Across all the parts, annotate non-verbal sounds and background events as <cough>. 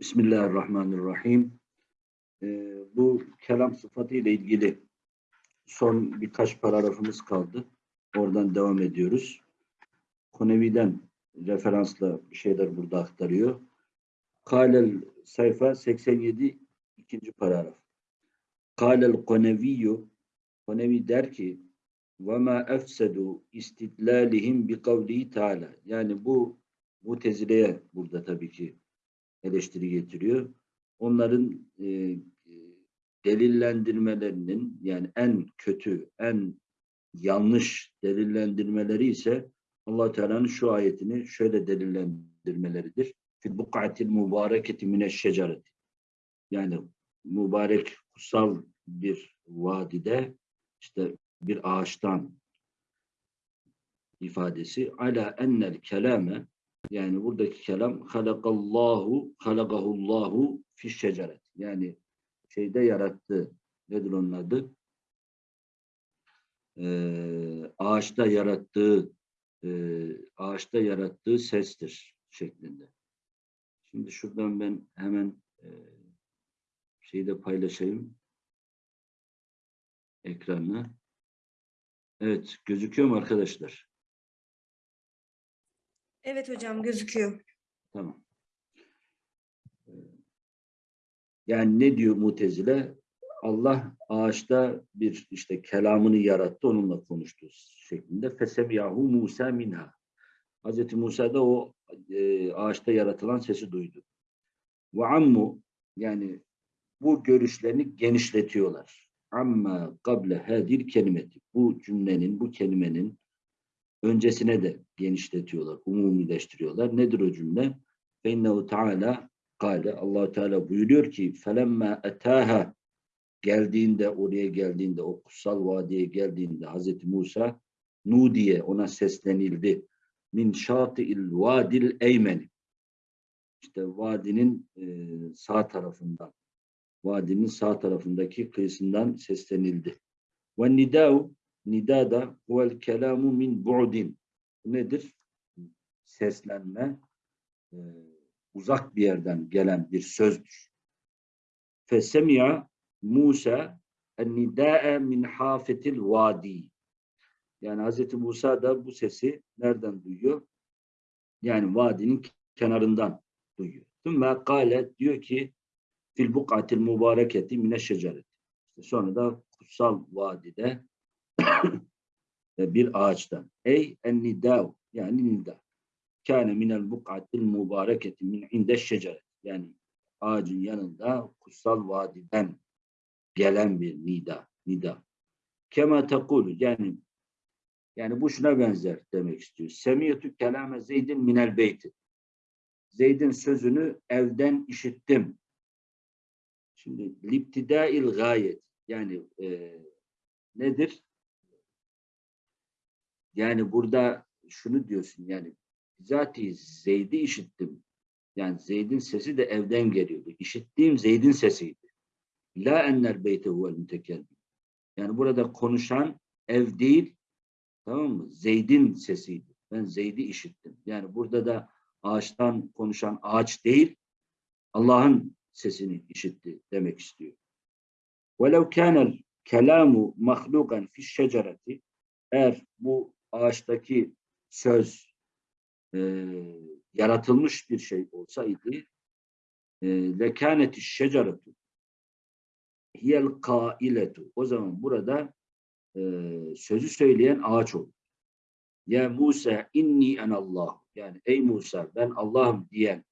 Bismillahirrahmanirrahim. Ee, bu kelam sıfatı ile ilgili son birkaç paragrafımız kaldı. Oradan devam ediyoruz. Konevi'den referansla bir şeyler burada aktarıyor. Kalel sayfa 87 ikinci paragraf. Kalel koneviyyü Konevi der ki وَمَا اَفْسَدُوا istidlalihim bi kavlihi Teala. Yani bu Mutezile'ye burada tabii ki eleştiri getiriyor. Onların e, e, delillendirmelerinin yani en kötü, en yanlış delillendirmeleri ise allah Teala'nın şu ayetini şöyle delillendirmeleridir. Fil buk'atil mübareketi mineşşecareti. Yani mübarek kutsal bir vadide işte bir ağaçtan ifadesi ala ennel kelame yani buradaki kelam halakallahu halakahullahu fi şeceret. Yani şeyde yarattı. Nedir onun adı? Ee, ağaçta yarattığı e, ağaçta yarattığı sestir şeklinde. Şimdi şuradan ben hemen e, şeyi de paylaşayım. Ekranı. Evet, gözüküyor mu arkadaşlar? Evet hocam gözüküyor. Tamam. Ee, Yani ne diyor Mutezile? Allah ağaçta bir işte kelamını yarattı, onunla konuştu şeklinde. Fesemiyahu Musa minha. Hazreti Musa da o e, ağaçta yaratılan sesi duydu. Ve ammu yani bu görüşlerini genişletiyorlar. Amma kable hadir kelimeti. Bu cümlenin, bu kelimenin öncesine de genişletiyorlar, umumileştiriyorlar. Nedir o cümle? فَاِنَّهُ Teala kale, allah Teala buyuruyor ki فَلَمَّا اَتَاهَا geldiğinde, oraya geldiğinde, o kutsal vadiye geldiğinde Hazreti Musa Nudiye ona seslenildi. Min şati'il vadil eymeni. İşte vadinin e, sağ tarafından, vadinin sağ tarafındaki kıyısından seslenildi. Ve nidâ'u Nida da huvel kelamu min bu'din. Bu nedir? Seslenme e, uzak bir yerden gelen bir sözdür. Fesemi'a Musa nida'e min hafetil vadi. Yani Hazreti Musa da bu sesi nereden duyuyor? Yani vadinin kenarından duyuyor. Thumma kâle diyor ki fil buk'atil mübareketi mine şeceret. İşte sonra da kutsal vadide <coughs> bir ağaçtan. Ey en nidav yani nida. Kâne minel buk'atil mübareketi min inde şeceret. Yani ağacın yanında kutsal vadiden gelen bir nida. Nida. Kema tekulu yani yani bu şuna benzer demek istiyor. Semiyetü kelame Zeydin minel beyti. Zeyd'in sözünü evden işittim. Şimdi liptidail gayet yani e, nedir? Yani burada şunu diyorsun yani bizatihi Zeyd'i işittim. Yani Zeyd'in sesi de evden geliyordu. İşittiğim Zeyd'in sesiydi. La enler beyte huvel mütekellim. Yani burada konuşan ev değil, tamam mı? Zeyd'in sesiydi. Ben Zeyd'i işittim. Yani burada da ağaçtan konuşan ağaç değil, Allah'ın sesini işitti demek istiyor. وَلَوْ كَانَ الْكَلَامُ مَخْلُقًا فِي الشَّجَرَةِ Eğer bu ağaçtaki söz e, yaratılmış bir şey olsaydı lekâneti şeceretu hiyel kailetu o zaman burada e, sözü söyleyen ağaç olur. Ya Musa inni en Allah yani ey Musa ben Allah'ım diyen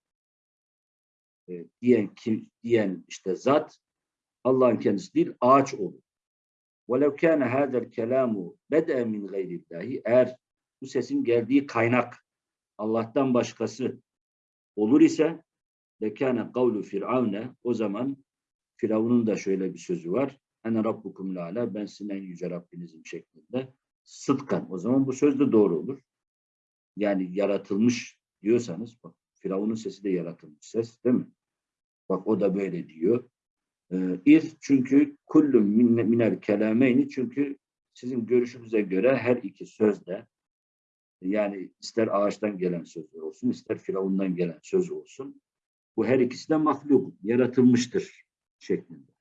e, diyen kim diyen işte zat Allah'ın kendisi değil ağaç olur. وَلَوْ كَانَ هَذَا الْكَلَامُ بَدَأَ مِنْ غَيْرِ اللّٰهِ Eğer bu sesin geldiği kaynak Allah'tan başkası olur ise lekâne kavlu firavne o zaman Firavun'un da şöyle bir sözü var. Ene rabbukum lâle ben sizin en yüce Rabbinizim şeklinde. Sıdkan. O zaman bu söz de doğru olur. Yani yaratılmış diyorsanız bak Firavun'un sesi de yaratılmış ses değil mi? Bak o da böyle diyor. İz çünkü kullum minel kelameyni çünkü sizin görüşünüze göre her iki sözde yani ister ağaçtan gelen söz olsun ister firavundan gelen söz olsun Bu her ikisi de mahluk, yaratılmıştır şeklinde.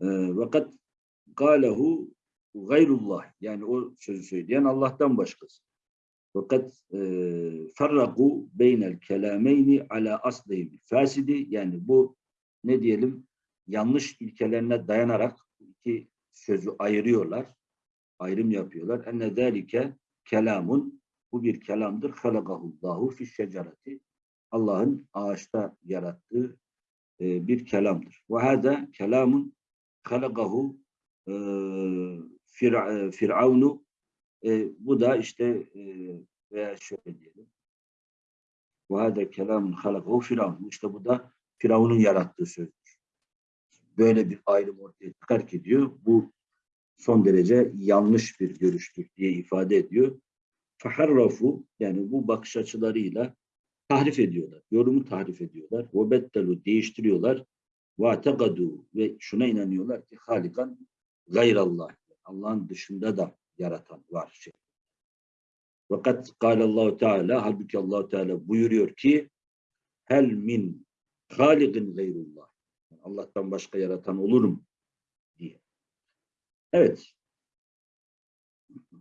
Ee, Fakat galehu gayrullah yani o sözü söyleyen Allah'tan başkası. Fakat e, beynel kelameyni ala aslihim fasidi yani bu ne diyelim yanlış ilkelerine dayanarak iki sözü ayırıyorlar. Ayrım yapıyorlar. Enne zâlike kelamun bu bir kelamdır. Halakahullahu fi şecereti. Allah'ın ağaçta yarattığı e, bir kelamdır. Ve hâzâ kelamun halakahu e, e, Firavunu e, bu da işte e, veya şöyle diyelim. Hâzâ kelamun halakahu Firavun. İşte bu da Firavun'un yarattığı sözdür. Böyle bir ayrım ortaya çıkar ki diyor bu son derece yanlış bir görüştür diye ifade ediyor. Faharrafu yani bu bakış açılarıyla tahrif ediyorlar. Yorumu tahrif ediyorlar. Ve değiştiriyorlar. Ve ve şuna inanıyorlar ki halikan gayrallah. Allah'ın dışında da yaratan var. Şey. Fakat Allahu Teala halbuki Allahu Teala buyuruyor ki hel min haligin gayrullah. Allah'tan başka yaratan olur mu? diye. Evet.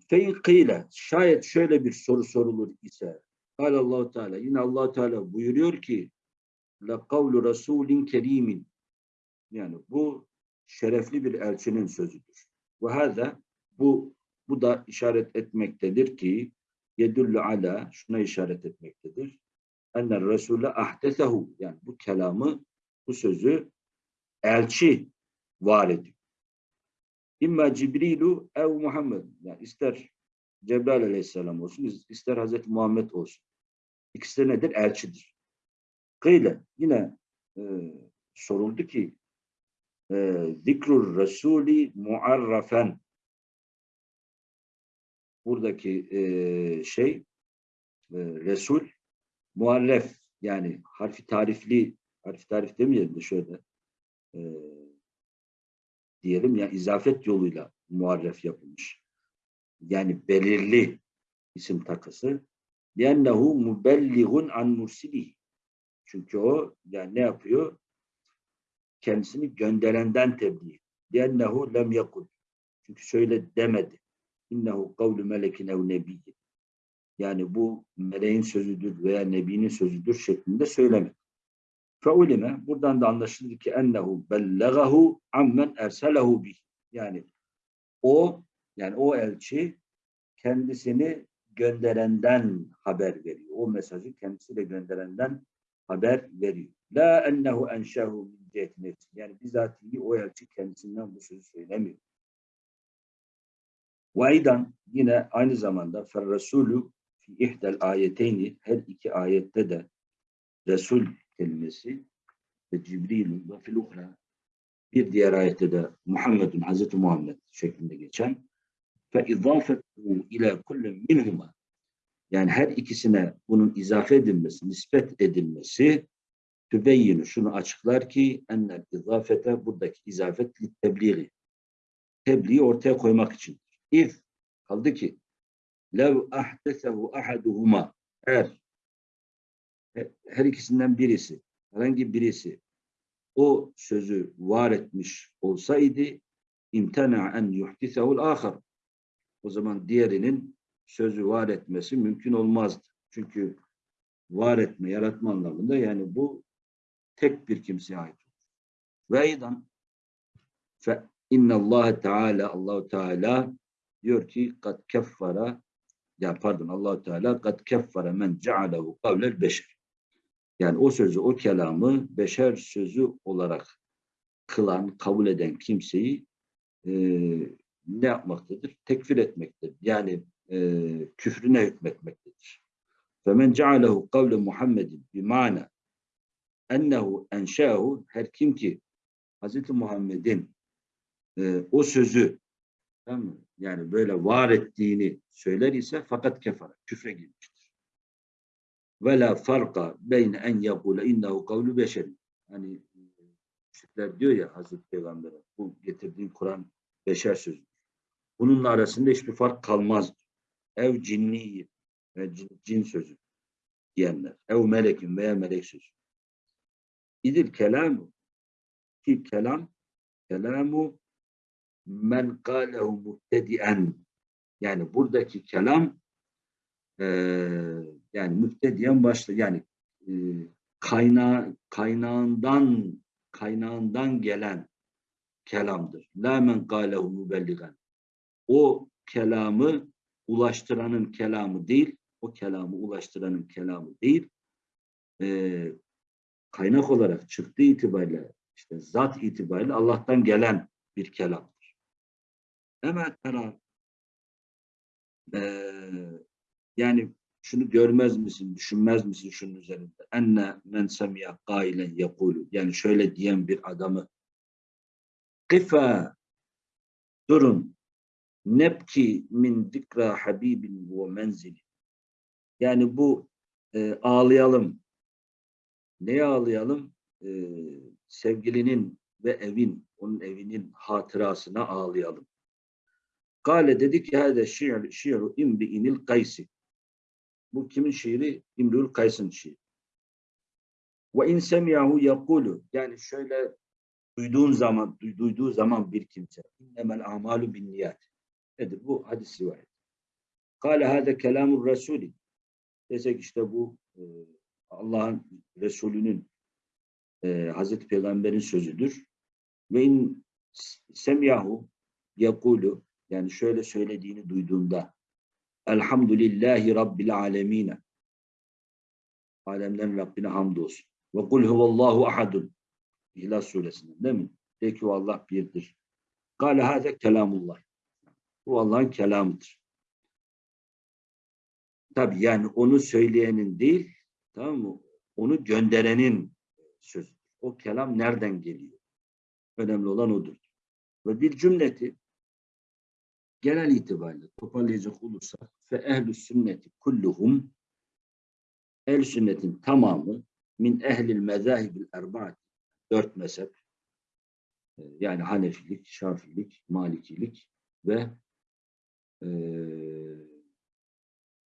Fein şayet şöyle bir soru sorulur ise Allahu Teala yine Allah Teala buyuruyor ki la kavlu rasulin kerimin yani bu şerefli bir elçinin sözüdür. Ve hâzâ bu bu da işaret etmektedir ki yedullu ala şuna işaret etmektedir. Enne Resulü ahdesehu yani bu kelamı bu sözü elçi var ediyor. İmma Cibrilu ev Muhammed. Yani ister Cebrail aleyhisselam olsun, ister Hazreti Muhammed olsun. İkisi nedir? Elçidir. Kıyle yine e, soruldu ki e, zikrur Resulü muarrafen buradaki e, şey e, Resul muarref yani harfi tarifli harfi tarif demeyelim de şöyle e, diyelim ya yani izafet yoluyla muarref yapılmış. Yani belirli isim takısı. لِيَنَّهُ مُبَلِّغٌ an mursili. Çünkü o yani ne yapıyor? Kendisini gönderenden tebliğ. لِيَنَّهُ lem yakul. Çünkü şöyle demedi. İnnehu kavlu melekin ev nebiyyin. Yani bu meleğin sözüdür veya nebinin sözüdür şeklinde söylemedi. Feulime buradan da anlaşıldı ki ennehu bellegahu ammen erselehu bih. Yani o yani o elçi kendisini gönderenden haber veriyor. O mesajı kendisiyle gönderenden haber veriyor. La ennehu enşehu min. Yani bizatihi o elçi kendisinden bu sözü söylemiyor. Ve aydan yine aynı zamanda fer Resulü fi ihdel ayeteyni her iki ayette de Resul kelimesi ve Cibril'in ve filukra bir diğer ayette de Muhammedun Hazreti Muhammed şeklinde geçen fe izafetu ila kulli minhuma yani her ikisine bunun izafe edilmesi, nispet edilmesi tübeyyinu şunu açıklar ki ennel izafete buradaki izafet tebliği tebliği ortaya koymak için. İz kaldı ki lev ahdesehu ahaduhuma eğer her ikisinden birisi, herhangi birisi o sözü var etmiş olsaydı imtena en yuhdisehul ahar. O zaman diğerinin sözü var etmesi mümkün olmazdı. Çünkü var etme, yaratma anlamında yani bu tek bir kimseye ait. Ve aydan fe inna Allah Teala Allahu Teala diyor ki kad keffara ya pardon Allah Teala kad keffara men cealehu kavlel beşer. Yani o sözü, o kelamı beşer sözü olarak kılan, kabul eden kimseyi e, ne yapmaktadır? Tekfir etmektedir. Yani e, küfrüne hükmetmektedir. فَمَنْ جَعَلَهُ قَوْلَ مُحَمَّدٍ بِمَعْنَى ennehu enşehu her kim ki Hz. Muhammed'in e, o sözü tamam mı? Yani böyle var ettiğini söyler ise fakat kefara, küfre girmiştir. Ve la farka beyne en yakule innehu kavlu beşerin. Hani müşrikler diyor ya Hazreti Peygamber'e bu getirdiğin Kur'an beşer sözü. Bununla arasında hiçbir fark kalmaz. Ev cinni ve cin, cin sözü. diyenler. Ev melekin veya melek sözü. İdil kelamu ki kelam kelamu men kâlehu muhtedi'en yani buradaki kelam eee yani müftediyen başla yani e, kaynağı kaynağından kaynağından gelen kelamdır. La men kâlehu mübelligen. O kelamı ulaştıranın kelamı değil, o kelamı ulaştıranın kelamı değil, e, kaynak olarak çıktığı itibariyle, işte zat itibariyle Allah'tan gelen bir kelamdır. Hemen tera e, yani şunu görmez misin, düşünmez misin şunun üzerinde? Enne men semiya kailen yekulu. Yani şöyle diyen bir adamı Kifa durun nebki min dikra habibin ve menzili. Yani bu e, ağlayalım. Neye ağlayalım? E, sevgilinin ve evin, onun evinin hatırasına ağlayalım. Kale dedi ki hâde şi'r, şi'ru imri'inil kaysi. Bu kimin şiiri? İmrül Kays'ın şiiri. Ve in semiyahu yakulu. Yani şöyle duyduğun zaman, duy- duyduğu zaman bir kimse. İnnemel amalu bin niyat. Nedir? Bu hadis rivayet. Kale hâde kelamur Resulü. Desek işte bu e, Allah'ın Resulü'nün e, Hazreti Peygamber'in sözüdür. Ve in semiyahu yakulu yani şöyle söylediğini duyduğunda Elhamdülillahi Rabbil alemine. Alemlerin Rabbine hamdolsun. Ve kul huvallahu ahadun. İhlas suresinden değil mi? De ki Allah birdir. Kale hâze kelamullah. Bu Allah'ın kelamıdır. Tabi yani onu söyleyenin değil, tamam mı? Onu gönderenin sözü. O kelam nereden geliyor? Önemli olan odur. Ve bir cümleti genel itibariyle toparlayacak olursak fe ehlü sünneti kulluhum ehl sünnetin tamamı min ehlil mezahibil erbaat dört mezhep e, yani Hanefilik, Şafilik, Malikilik ve e,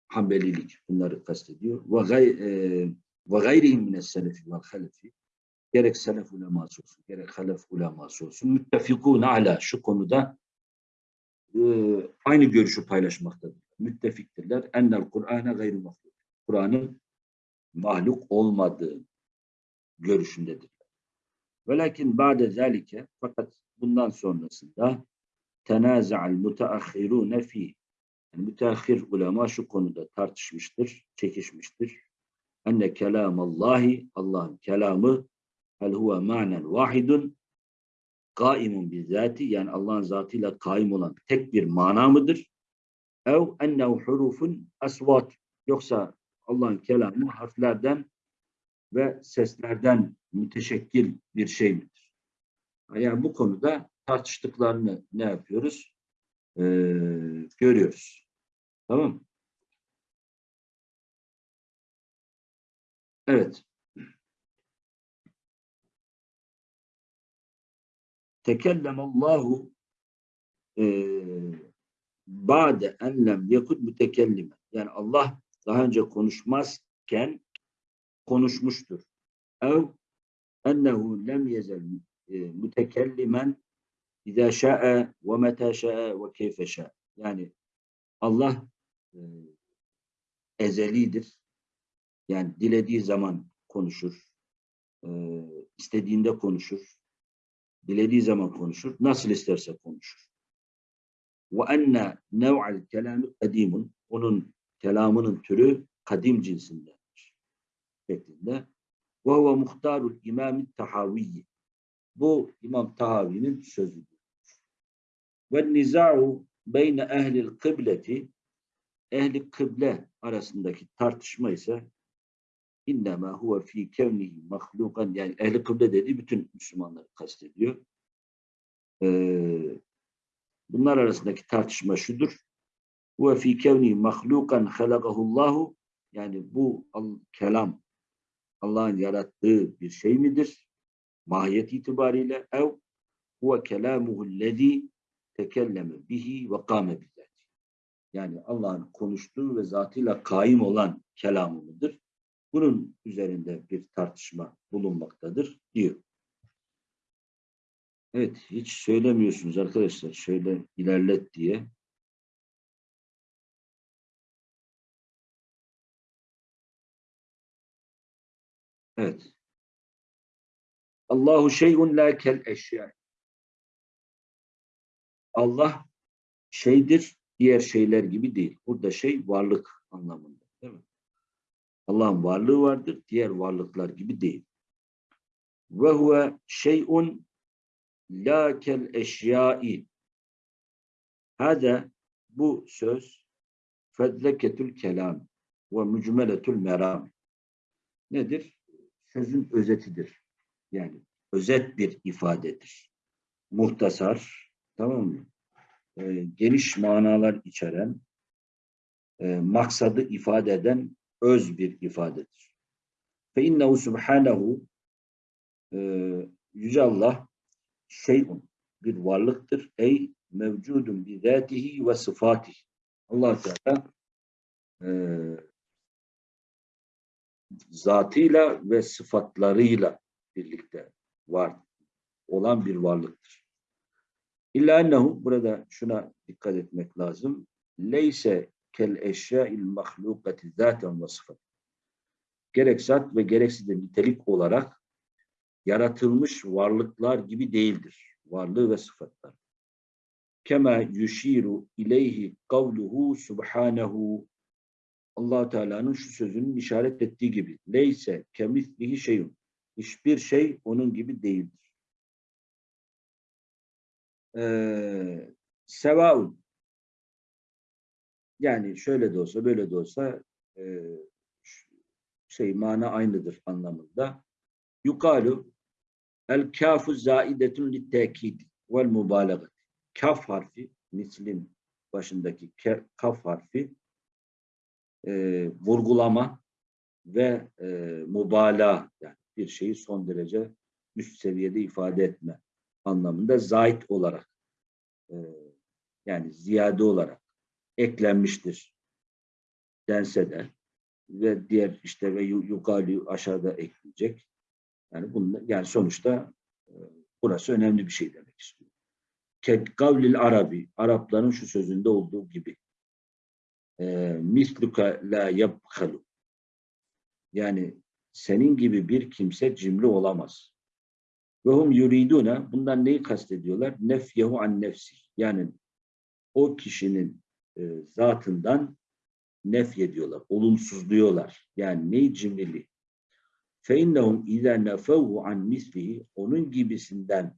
Hanbelilik. Bunları kastediyor. Ve gay, e, ve gayrihim mine selefi ve halefi. Gerek selef uleması olsun, gerek halef uleması olsun. Müttefikûne ala şu konuda e, aynı görüşü paylaşmaktadır. Müttefiktirler. Ennel Kur'an'a gayru mahluk. Kur'an'ın mahluk olmadığı görüşündedir. Velakin ba'de zalike fakat bundan sonrasında tenaza'al muteahhirune fi yani müteahhir ulema şu konuda tartışmıştır, çekişmiştir. Enne kelamallahi Allah'ın kelamı hel huve ma'nen vahidun kaimun bizzati yani Allah'ın zatıyla kaim olan tek bir mana mıdır? Ev ennehu hurufun asvat yoksa Allah'ın kelamı harflerden ve seslerden müteşekkil bir şey midir? Yani bu konuda tartıştıklarını ne yapıyoruz? Ee, görüyoruz. Tamam mı? Evet. Tekellem Allahu ba'de en lem yakut mütekellime. Yani Allah daha önce konuşmazken konuşmuştur. Ev ennehu lem yezel e, mütekellimen izâ şa'e ve metâ şa'e ve keyfe şa'e. Yani Allah e, ezelidir. Yani dilediği zaman konuşur. E, istediğinde konuşur dilediği zaman konuşur, nasıl isterse konuşur. Ve enne nev'al kelami kadimun, onun kelamının türü kadim cinsindendir. Şeklinde. Ve huve muhtarul imam tahaviyyi. Bu İmam Tahavi'nin sözüdür. Ve niza'u beyne ehlil kıbleti ehli kıble arasındaki tartışma ise innema huve fi kevnihi mahlukan yani ehli kıble dediği bütün Müslümanları kastediyor. Ee, bunlar arasındaki tartışma şudur. Huve fi kevnihi mahlukan halakahullahu yani bu kelam Allah'ın yarattığı bir şey midir? Mahiyet itibariyle ev huve kelamuhullezî tekelleme bihi ve kâme bizzati. Yani Allah'ın konuştuğu ve zatıyla kaim olan kelamı mıdır? Bunun üzerinde bir tartışma bulunmaktadır diyor. Evet, hiç söylemiyorsunuz arkadaşlar. Şöyle ilerlet diye. Evet. Allahu şeyun la kel eşya. Allah şeydir, diğer şeyler gibi değil. Burada şey varlık anlamında. Allah'ın varlığı vardır, diğer varlıklar gibi değil. Ve huve şeyun la kel eşyai. Hada bu söz fedleketül kelam ve mücmeletül meram. Nedir? Sözün özetidir. Yani özet bir ifadedir. Muhtasar, tamam mı? Ee, geniş manalar içeren, e, maksadı ifade eden öz bir ifadedir. Fe innehu subhanehu e, Yüce Allah şeyun bir varlıktır. Ey mevcudun bi zatihi ve sıfatihi. allah Teala e, zatıyla ve sıfatlarıyla birlikte var olan bir varlıktır. İlla ennehu burada şuna dikkat etmek lazım. Leyse kel eşya'il mahlukati zaten sıfat. Gerek zat ve gereksiz de nitelik olarak yaratılmış varlıklar gibi değildir. Varlığı ve sıfatlar. Kema yushiru ileyhi kavluhu subhanehu allah Teala'nın şu sözünün işaret ettiği gibi. Leyse kemislihi şeyun. Hiçbir şey onun gibi değildir. Ee, sevaun. Yani şöyle de olsa böyle de olsa e, şey mana aynıdır anlamında. Yukalu el kafu zaidetun lit tekid vel mübalagat. Kaf harfi mislin başındaki kaf harfi e, vurgulama ve e, mübalağa yani bir şeyi son derece üst seviyede ifade etme anlamında zait olarak e, yani ziyade olarak eklenmiştir dense de ve diğer işte ve yukarı aşağıda ekleyecek. Yani bunun yani sonuçta e, burası önemli bir şey demek istiyor. Kavlil Arabi Arapların şu sözünde olduğu gibi e, misluka la yabhalu yani senin gibi bir kimse cimri olamaz. Ve hum yuriduna bundan neyi kastediyorlar? Nefyehu an nefsi. Yani o kişinin e, zatından nef ediyorlar, olumsuzluyorlar. Yani neyi cimrili? İnnehum izâ nefevhu an mislihi onun gibisinden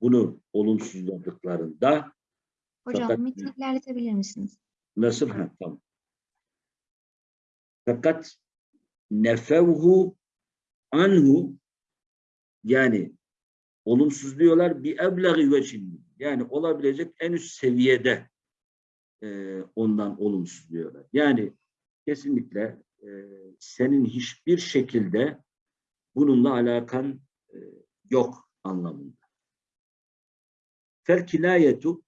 bunu olumsuzladıklarında Hocam Fakat- metni ilerletebilir misiniz? nasıl? Ha, tamam. Fakat nefevhu anhu yani olumsuzluyorlar bir eblagi veçin yani olabilecek en üst seviyede e, ondan olumsuzluyorlar. Yani kesinlikle e, senin hiçbir şekilde bununla alakan e, yok anlamında. Felkinayetu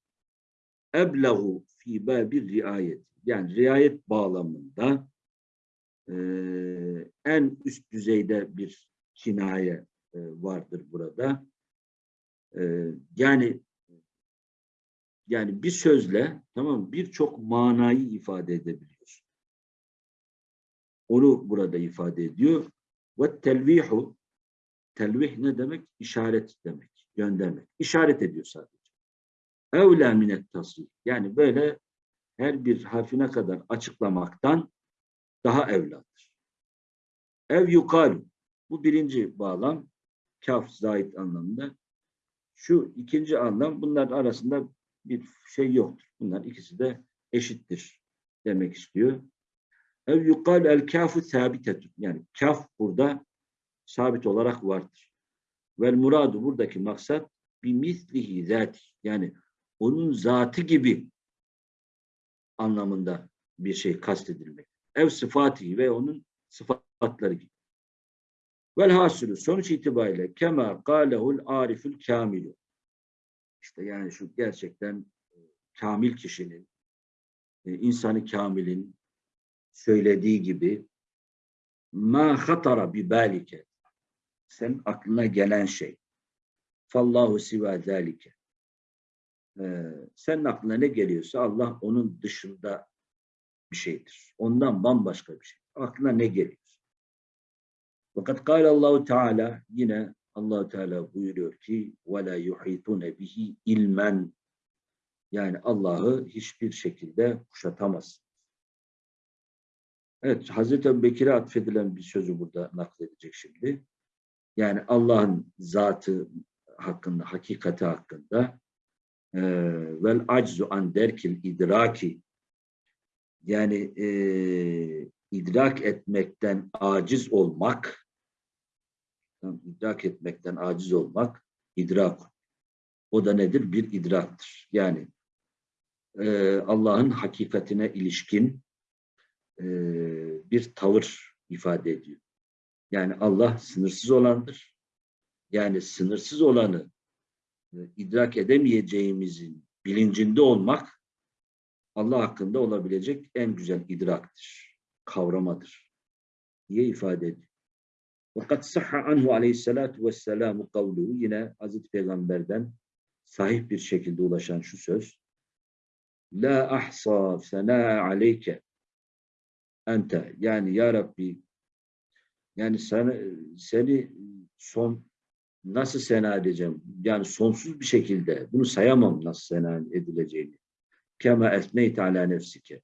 eblehu fi babir riayet. Yani riayet bağlamında e, en üst düzeyde bir kinaye e, vardır burada. E, yani yani bir sözle tamam birçok manayı ifade edebiliyor. Onu burada ifade ediyor. Ve telvihu telvih ne demek? İşaret demek, göndermek. İşaret ediyor sadece. Evlâ minet tasrif. Yani böyle her bir harfine kadar açıklamaktan daha evladır. Ev yukalu. Bu birinci bağlam. Kaf zait anlamında. Şu ikinci anlam bunlar arasında bir şey yoktur. Bunlar ikisi de eşittir demek istiyor. Ev yukal el kafu sabitetun. Yani kaf burada sabit olarak vardır. Vel muradu buradaki maksat bir mislihi zati. Yani onun zatı gibi anlamında bir şey kastedilmek. Ev sıfatı ve onun sıfatları gibi. Velhasülü sonuç itibariyle kema kâlehul arifül kamilu. İşte yani şu gerçekten e, kamil kişinin, e, insanı kamilin söylediği gibi ma hatara bi balike sen aklına gelen şey. Fallahu siva zalike. Ee, senin aklına ne geliyorsa Allah onun dışında bir şeydir. Ondan bambaşka bir şey. Aklına ne geliyor? Fakat kâle Allahu Teala yine Allahu Teala buyuruyor ki la yuhitune bihi ilmen yani Allah'ı hiçbir şekilde kuşatamaz. Evet, Hazreti Ebu Bekir'e atfedilen bir sözü burada nakledecek şimdi. Yani Allah'ın zatı hakkında, hakikati hakkında vel aczu an derkil idraki yani e, idrak etmekten aciz olmak idrak etmekten aciz olmak idrak. O da nedir? Bir idraktır. Yani e, Allah'ın hakikatine ilişkin e, bir tavır ifade ediyor. Yani Allah sınırsız olandır. Yani sınırsız olanı e, idrak edemeyeceğimizin bilincinde olmak Allah hakkında olabilecek en güzel idraktır, kavramadır diye ifade ediyor. Fakat sahha anhu aleyhissalatu vesselamu kavluhu yine Hazreti Peygamber'den sahih bir şekilde ulaşan şu söz. La ahsa sena aleyke ente yani ya Rabbi yani seni, seni son nasıl sena edeceğim? Yani sonsuz bir şekilde bunu sayamam nasıl sena edileceğini. Kema esneyt ala nefsike.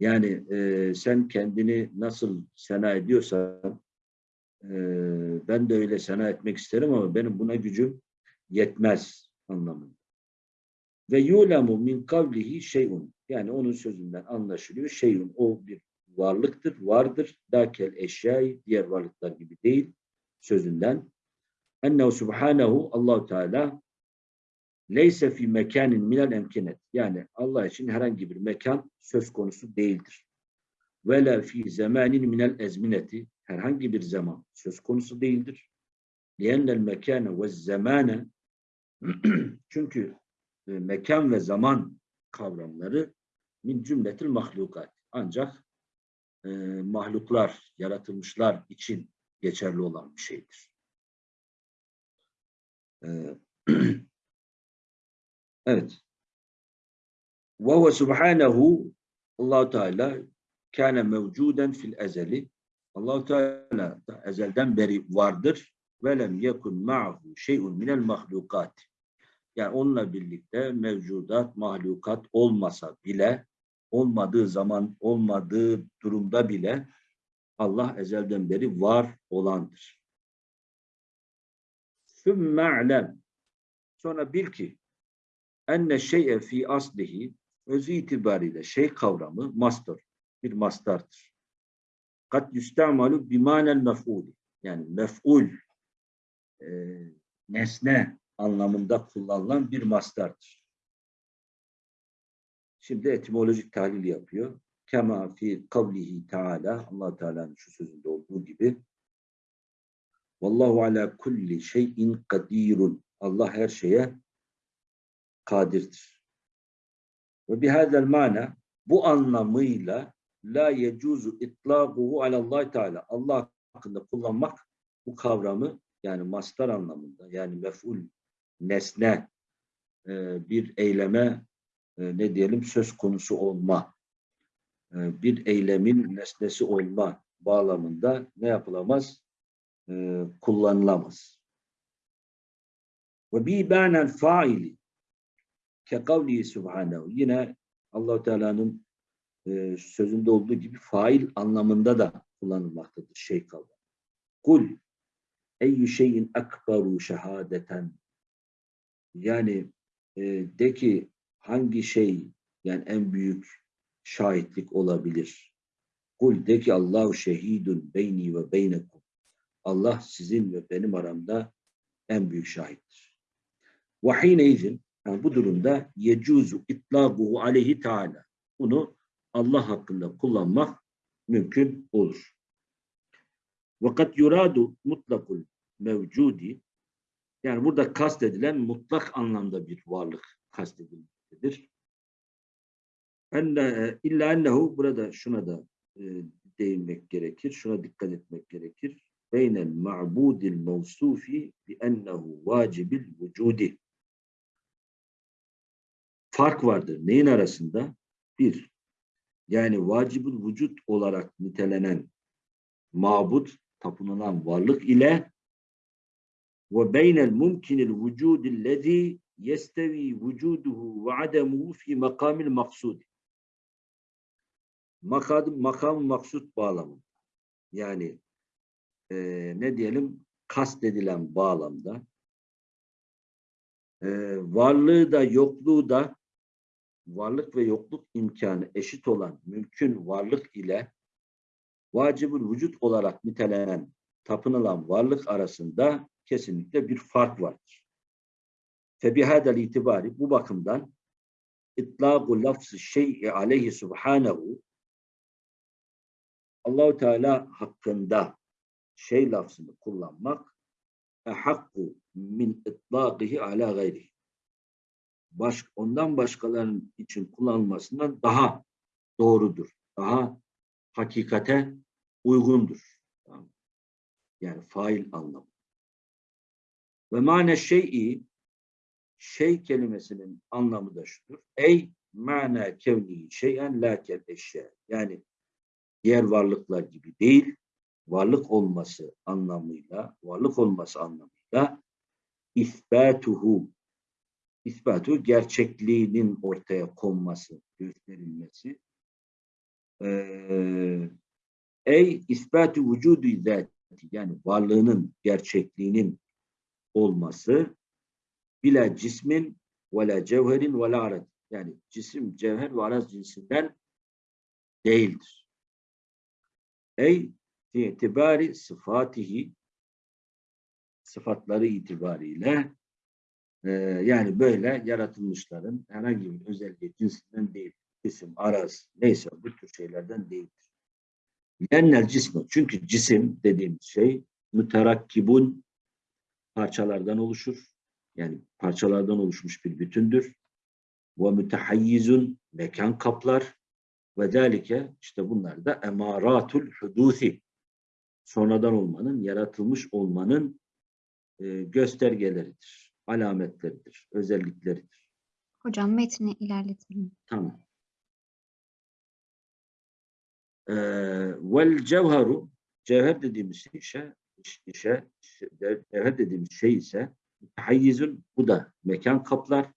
Yani e, sen kendini nasıl sena ediyorsan ben de öyle sena etmek isterim ama benim buna gücüm yetmez anlamında. Ve yulemu min kavlihi şeyun. Yani onun sözünden anlaşılıyor. Şeyun o bir varlıktır, vardır. Dakel eşyayı diğer varlıklar gibi değil sözünden. Ennehu subhanehu Allahu Teala leyse fi mekanin minel emkinet. Yani Allah için herhangi bir mekan söz konusu değildir. Ve la fi zamanin minel ezmineti. Herhangi bir zaman söz konusu değildir. Liyennel mekane ve zamane <clears throat> çünkü e, mekan ve zaman kavramları min cümletil mahlukat. Ancak e, mahluklar, yaratılmışlar için geçerli olan bir şeydir. E, <clears throat> evet. Ve huve subhanehu allah Teala kâne mevcuden fil ezeli. allah Teala da ezelden beri vardır. Ve lem yekun ma'hu şey'un minel mahlukat. Yani onunla birlikte mevcudat, mahlukat olmasa bile olmadığı zaman, olmadığı durumda bile Allah ezelden beri var olandır. Sümme alem. Sonra bil ki enne şey'e fi aslihi özü itibariyle şey kavramı mastar, bir mastardır. Kat yüstemalu bimanel mef'ul. Yani mef'ul e, nesne anlamında kullanılan bir mastardır. Şimdi etimolojik tahlil yapıyor. Kema fi kavlihi Teala Allah Teala'nın şu sözünde olduğu gibi Vallahu ala kulli şeyin kadirun. Allah her şeye kadirdir. Ve bihadel mana bu anlamıyla la yecuzu itlaquhu Allah Teala. Allah hakkında kullanmak bu kavramı yani mastar anlamında yani mef'ul nesne e, bir eyleme e, ne diyelim söz konusu olma e, bir eylemin nesnesi olma bağlamında ne yapılamaz? Kullanılamaz. Ve bi banen faili ke kavlihi subhanehu yine allah Teala'nın e, sözünde olduğu gibi fail anlamında da kullanılmaktadır şey kavramı. Kul eyyü şeyin ekberu şehadeten yani e, de ki hangi şey yani en büyük şahitlik olabilir? Kul de ki Allahu şehidun beyni ve beynekum. Allah sizin ve benim aramda en büyük şahittir. Ve hineizin yani bu durumda yecuzu itlaquhu aleyhi teala. Bunu Allah hakkında kullanmak mümkün olur. Vakat yuradu mutlakul mevcudi yani burada kastedilen mutlak anlamda bir varlık kastedilmektedir. Enne, illa ennehu burada şuna da e, değinmek gerekir. Şuna dikkat etmek gerekir. Beynel ma'budil mevsufi bi ennehu vacibil vücudi. Fark vardır. Neyin arasında? Bir, yani vacibül vücut olarak nitelenen mabut, tapınılan varlık ile ve beynel mumkinil vücudillezî yestevi vücuduhu ve ademuhu fi makamil maksudi. Makam, makam maksut bağlamı. Yani eee, ne diyelim kastedilen bağlamda eee, varlığı da yokluğu da varlık ve yokluk imkanı eşit olan mümkün varlık ile vacibül vücut olarak nitelenen tapınılan varlık arasında kesinlikle bir fark vardır. Febihadel itibari bu bakımdan itlâgu lafzı şey'i aleyhi subhanehu Allahu Teala hakkında şey lafzını kullanmak ehakku min itlâqihi ala gayrihi baş, ondan başkalarının için kullanılmasından daha doğrudur. Daha hakikate uygundur. Yani fail anlamı. Ve mane şey'i şey kelimesinin anlamı da şudur. Ey mana kevni şeyen la kel eşya. Yani diğer varlıklar gibi değil, varlık olması anlamıyla, varlık olması anlamıyla isbatuhu ispatı gerçekliğinin ortaya konması, gösterilmesi. Ee, ey ispatı vücudu zati yani varlığının gerçekliğinin olması bila cismin ve la cevherin ve la arad yani cisim, cevher ve araz cinsinden değildir. Ey itibari sıfatihi sıfatları itibariyle ee, yani böyle yaratılmışların herhangi bir özelliği cinsinden değil. Cisim, araz, neyse bu tür şeylerden değildir. Lennel cismi. Çünkü cisim dediğimiz şey müterakkibun parçalardan oluşur. Yani parçalardan oluşmuş bir bütündür. Ve mütehayyizun mekan kaplar. Ve zalike işte bunlar da emaratul hudusi. Sonradan olmanın, yaratılmış olmanın e, göstergeleridir alametleridir, özellikleridir. Hocam metni ilerletelim. Tamam. Ee, vel cevheru cevher dediğimiz şey işe, işe cevher dediğimiz şey ise tahayyizun bu da mekan kaplar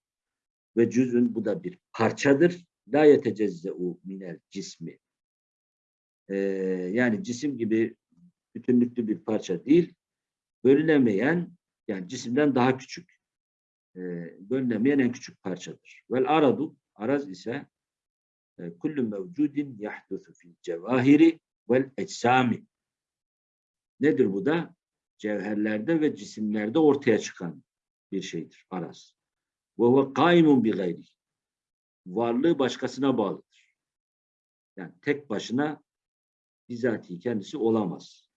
ve cüzün bu da bir parçadır. La yetecezze'u minel cismi. Ee, yani cisim gibi bütünlüklü bir parça değil, bölünemeyen yani cisimden daha küçük e, bölünemeyen en küçük parçadır. Vel aradu, araz ise e, kullu mevcudin yahdusu fil cevahiri vel eczami. Nedir bu da? Cevherlerde ve cisimlerde ortaya çıkan bir şeydir araz. Ve huve kaimun bi gayri. Varlığı başkasına bağlıdır. Yani tek başına bizatihi kendisi olamaz.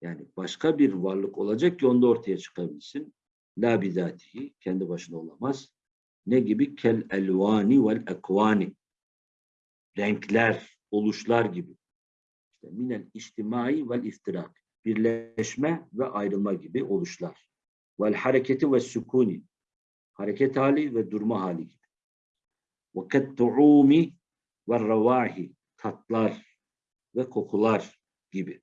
Yani başka bir varlık olacak ki onda ortaya çıkabilsin. La bizatihi kendi başına olamaz. Ne gibi? Kel elvani vel ekvani. Renkler, oluşlar gibi. İşte minel içtimai vel iftirak. Birleşme ve ayrılma gibi oluşlar. Vel hareketi ve sükuni. Hareket hali ve durma hali gibi. Ve kettu'umi ve ravahi. Tatlar ve kokular gibi.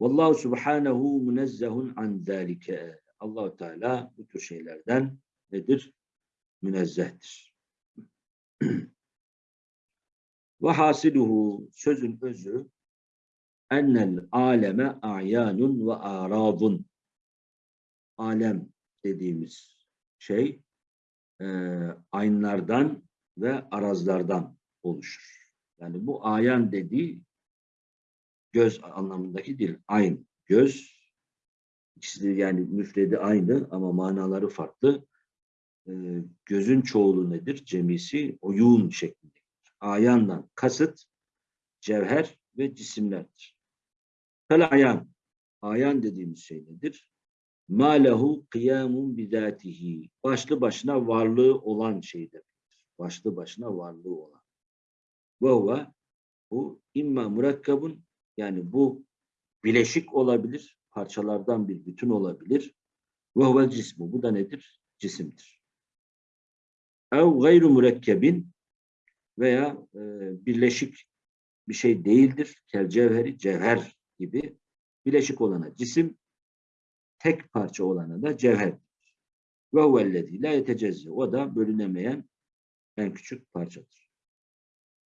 Vallahu subhanehu münezzehun an zalike. Allahu Teala bu tür şeylerden nedir? Münezzehtir. <clears throat> Ve hasiluhu sözün özü ennel aleme a'yanun ve aradun. Alem dediğimiz şey e, aynlardan ve arazlardan oluşur. Yani bu ayan dediği göz anlamındaki değil. Ayn, göz. İkisi yani müfredi aynı ama manaları farklı. Ee, gözün çoğulu nedir? Cemisi oyun şeklinde. Ayandan kasıt cevher ve cisimlerdir. Fel ayan. Ayan dediğimiz şey nedir? Ma lehu kıyamun bizatihi. Başlı başına varlığı olan şey demektir. Başlı başına varlığı olan. Ve huve bu imma murakkabun yani bu bileşik olabilir, parçalardan bir bütün olabilir. Ve huvel cismu. Bu da nedir? Cisimdir. Ev gayru mürekkebin veya e, birleşik bir şey değildir. Kel cevheri, cevher gibi bileşik olana cisim, tek parça olana da cevher. Ve huvellezî la yetecezze. O da bölünemeyen en küçük parçadır.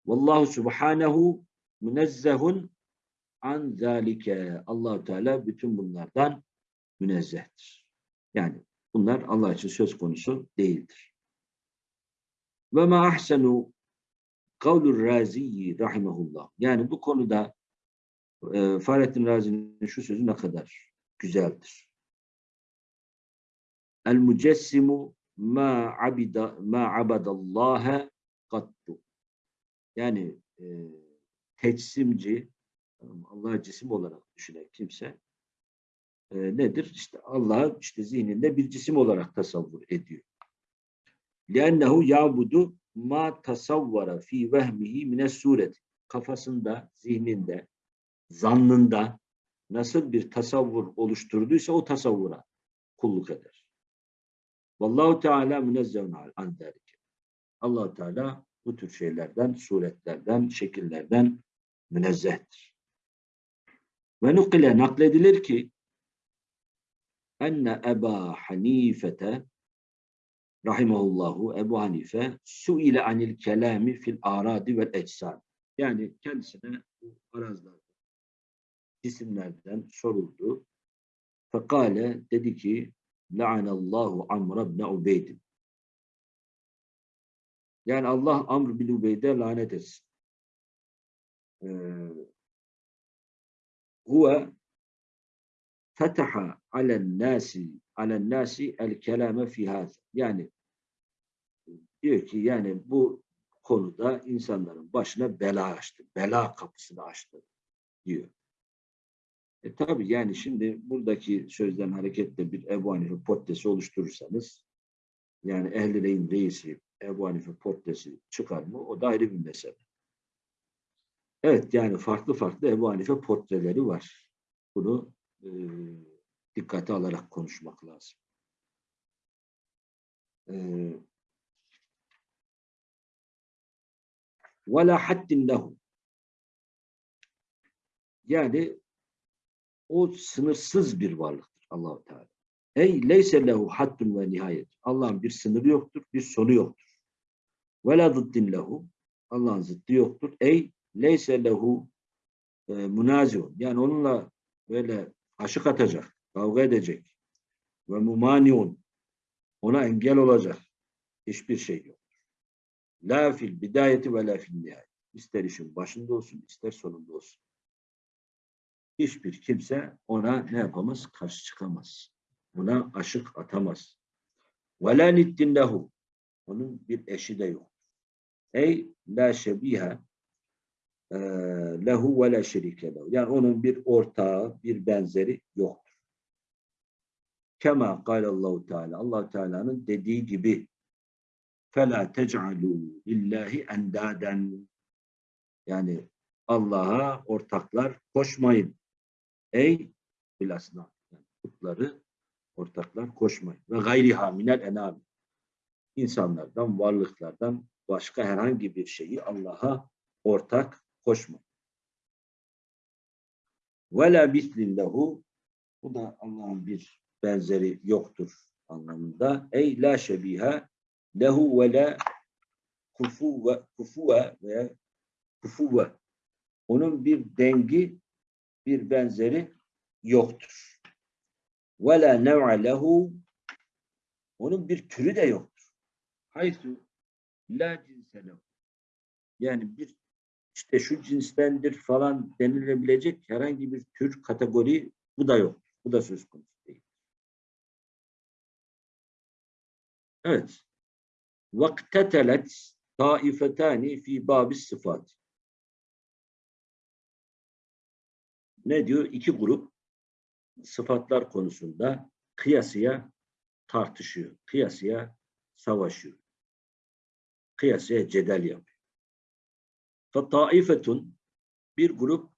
Vallahu subhanehu münezzehun an zalike. allah Teala bütün bunlardan münezzehtir. Yani bunlar Allah için söz konusu değildir. Ve ma ahsenu kavlur raziyi rahimahullah. Yani bu konuda e, Fahrettin Razi'nin şu sözü ne kadar güzeldir. El mücessimu ma abida ma abadallaha kattu. Yani e, teçsimci Allah'ı cisim olarak düşünen kimse e, nedir? İşte Allah'ı işte zihninde bir cisim olarak tasavvur ediyor. لِأَنَّهُ يَعْبُدُ ma tasavvara fi vehmihi mine suret. Kafasında, zihninde, zannında nasıl bir tasavvur oluşturduysa o tasavvura kulluk eder. Vallahu Teala münezzehun an zalike. Allah Teala bu tür şeylerden, suretlerden, şekillerden münezzehtir. Ve nukile nakledilir ki enne Eba Hanifete rahimahullahu Ebu Hanife suile anil kelami fil aradi vel ecsan. Yani kendisine bu arazlarda cisimlerden soruldu. Fekale dedi ki La'anallahu Amr ibn Ubeyd. Yani Allah Amr bin Ubeyd'e lanet etsin. Ee, huve fetaha alen nasi alen nasi el kelame fi hâz. Yani diyor ki yani bu konuda insanların başına bela açtı. Bela kapısını açtı diyor. E tabi yani şimdi buradaki sözden hareketle bir Ebu Hanife portresi oluşturursanız yani Ehl-i reisi Ebu Hanife portresi çıkar mı? O da ayrı bir mesele. Evet yani farklı farklı Ebu Hanife portreleri var. Bunu e, dikkate alarak konuşmak lazım. E, وَلَا حَدٍّ لَهُ Yani o sınırsız bir varlıktır Allahu Teala. Ey leyse lehu haddun ve nihayet. Allah'ın bir sınırı yoktur, bir sonu yoktur. Ve la zıddin lehu. Allah'ın zıddı yoktur. Ey leyse lehu e. Yani onunla böyle aşık atacak, kavga edecek. Ve mumaniun. Ona engel olacak. Hiçbir şey yok. La fil bidayeti ve la fil nihayet. İster işin başında olsun, ister sonunda olsun. Hiçbir kimse ona ne yapamaz? Karşı çıkamaz. Buna aşık atamaz. Ve la niddin lehu. Onun bir eşi de yok. Ey la şebihe e, ee, lehu ve le şerike lehu. Yani onun bir ortağı, bir benzeri yoktur. Kema Allahu Teala. Allah Teala'nın dediği gibi fela tec'alû lillahi endaden. Yani Allah'a ortaklar koşmayın. Ey bilasna. Yani putları ortaklar koşmayın. Ve gayriha minel enami. İnsanlardan, varlıklardan başka herhangi bir şeyi Allah'a ortak koşmayın. Ve la bislillahu bu da Allah'ın bir benzeri yoktur anlamında. Ey la şebiha lehu ve la kufuve, veya kufuve. Onun bir dengi, bir benzeri yoktur. Ve la nev'a onun bir türü de yoktur. Haysu la cinse lehu. Yani bir işte şu cinstendir falan denilebilecek herhangi bir tür kategori bu da yok. Bu da söz konusu değil. Evet. Vaktetelet taifetani fi babis sıfat. Ne diyor? İki grup sıfatlar konusunda kıyasıya tartışıyor. Kıyasıya savaşıyor. Kıyasıya cedel yapıyor. فَطَائِفَةٌ Bir grup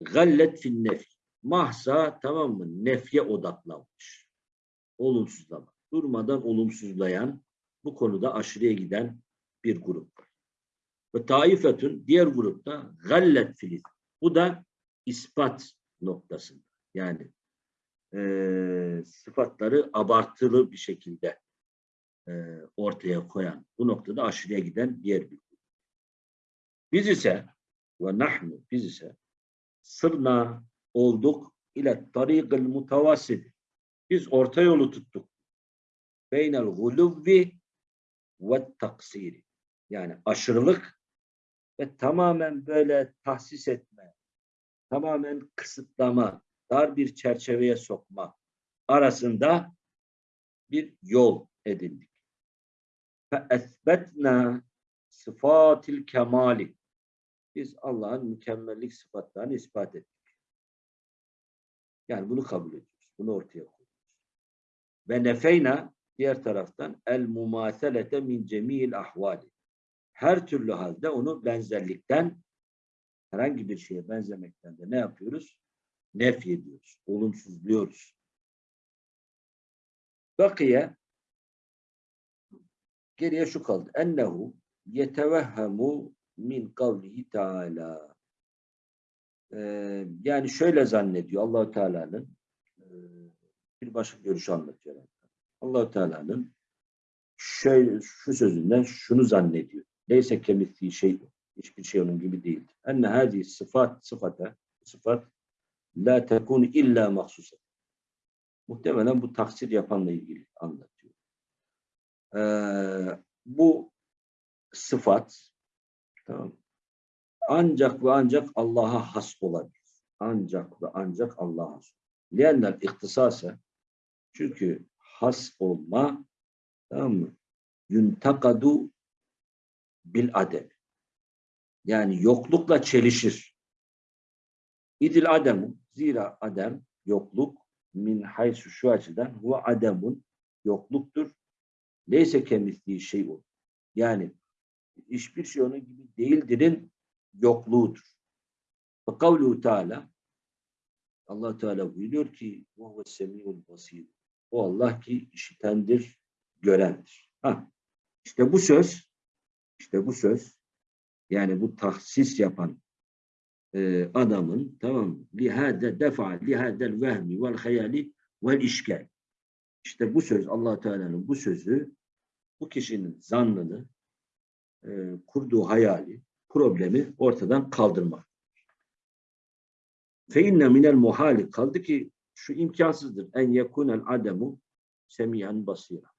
gallet fin nef. Mahsa tamam mı? Nefye odaklanmış. Olumsuzlama. Durmadan olumsuzlayan, bu konuda aşırıya giden bir grup var. Ve taifetün diğer grupta gallet filiz. Bu da ispat noktasında. Yani eee, sıfatları abartılı bir şekilde eee, ortaya koyan, bu noktada aşırıya giden diğer bir grup. biz ise ve nahnu biz ise sırna olduk ile tarikil mutavasit. Biz orta yolu tuttuk. Beynel guluvvi ve taksiri. Yani aşırılık ve tamamen böyle tahsis etme, tamamen kısıtlama, dar bir çerçeveye sokma arasında bir yol edindik. Fe esbetna sıfatil kemali biz Allah'ın mükemmellik sıfatlarını ispat ettik. Yani bunu kabul ediyoruz. Bunu ortaya koyuyoruz. Ve nefeyna diğer taraftan el mumaselete min cemil ahvali. Her türlü halde onu benzerlikten herhangi bir şeye benzemekten de ne yapıyoruz? Nef ediyoruz. Olumsuzluyoruz. Bakiye geriye şu kaldı. Ennehu yetevehhemu min kavlihi teala. Ee, yani şöyle zannediyor Allahu Teala'nın e, bir başka görüşü anlatıyor. Allahu Teala'nın şöyle şu sözünden şunu zannediyor. Neyse kemittiği şey hiçbir şey onun gibi değildir. Enne hadi sıfat sıfata sıfat la tekun illa mahsusa. Muhtemelen bu taksir yapanla ilgili anlatıyor. Ee, bu sıfat tamam, ancak ve ancak Allah'a has olabilir. Ancak ve ancak Allah'a has. Liyenler ihtisase çünkü has olma tamam mı? Yuntakadu bil adem. Yani yoklukla çelişir. İdil ademu zira adem yokluk min haysu şu açıdan huve ademun yokluktur. Neyse kemisliği şey olur. Yani hiçbir şey onun gibi değildirin yokluğudur. Ve kavluhu Teala Allah Teala buyuruyor ki وَهُوَ السَّمِيعُ basir. O Allah ki işitendir, görendir. Ha, işte bu söz, işte bu söz, yani bu tahsis yapan e, adamın tamam mı? lihade defa lihadel vehmi vel hayali vel işgal. İşte bu söz Allah Teala'nın bu sözü bu kişinin zannını e, kurduğu hayali, problemi ortadan kaldırmak. Fe inne minel muhali kaldı ki şu imkansızdır. En yekunel ademu semiyen basira.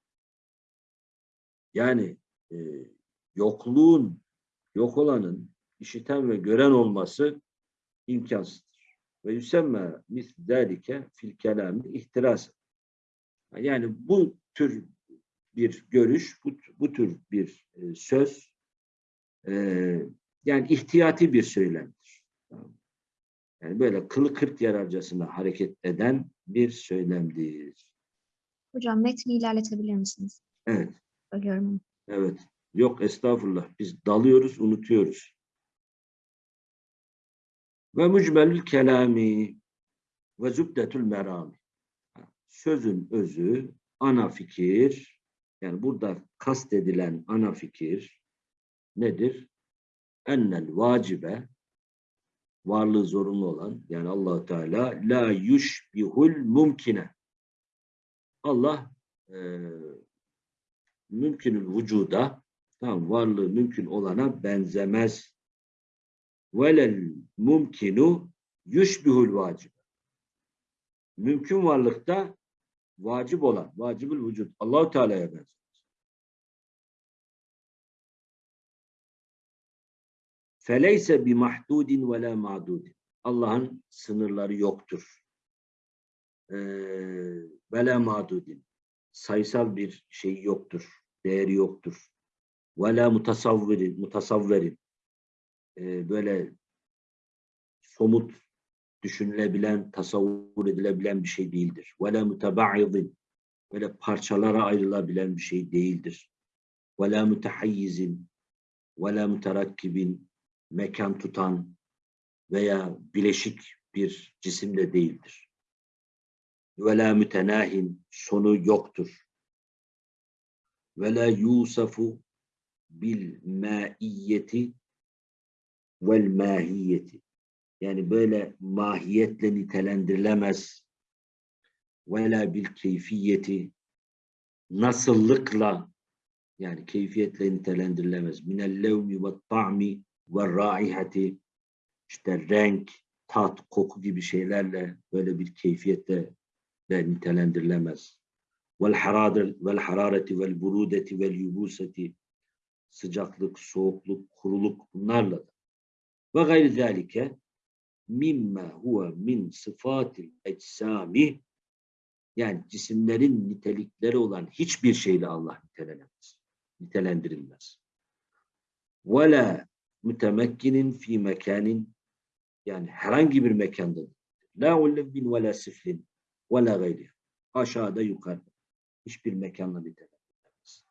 Yani e, yokluğun, yok olanın işiten ve gören olması imkansızdır. Ve yüsemme misderike fil kelami ihtiras. Yani bu tür bir görüş, bu, bu tür bir e, söz e, yani ihtiyati bir söylemdir. Yani böyle kılı kırk yararcasına hareket eden bir söylemdir. Hocam metni ilerletebilir misiniz? Evet, Ölüyorum evet. Yok estağfurullah. Biz dalıyoruz, unutuyoruz. Ve mücmelül kelami ve zübdetül merami. Sözün özü, ana fikir, yani burada kastedilen ana fikir nedir? Ennel vacibe, varlığı zorunlu olan, yani allah Teala, la yushbihul mumkine. Allah e, mümkünül vücuda, tamam, varlığı mümkün olana benzemez. Velel mumkinu yushbihul vacib. Mümkün varlıkta vacip olan, vacibül vücut, Allahu Teala'ya benzer. Feleyse bi mahdudin ve la ma'dudin. Allah'ın sınırları yoktur. Ve la ma'dudin. Sayısal bir şey yoktur. Değeri yoktur. Ve la mutasavvirin. Mutasavverin. Böyle somut düşünülebilen, tasavvur edilebilen bir şey değildir. Ve la mutebaidin. Böyle parçalara ayrılabilen bir şey değildir. Ve la mutehayyizin. Ve la muterakkibin mekan tutan, veya bileşik bir cisim de değildir. Ve la mütenahin sonu yoktur. Ve la yusafu bil maiyeti vel mahiyeti. Yani böyle mahiyetle nitelendirilemez. Ve la bil keyfiyeti nasıllıkla yani keyfiyetle nitelendirilemez. Minel levmi ve ta'mi ve raihati işte renk, tat, koku gibi şeylerle böyle bir keyfiyette de nitelendirilemez. Vel haradır vel harareti vel burudeti vel yubuseti sıcaklık, soğukluk, kuruluk bunlarla da. Ve gayri zalike mimma huve min sıfatil eczami yani cisimlerin nitelikleri olan hiçbir şeyle Allah nitelenemez. Nitelendirilmez. Ve la mütemekkinin fi mekanin yani herhangi bir mekanda la ulvin ve la siflin ve la gayri aşağıda yukarıda hiçbir mekanla nitelendirilmez.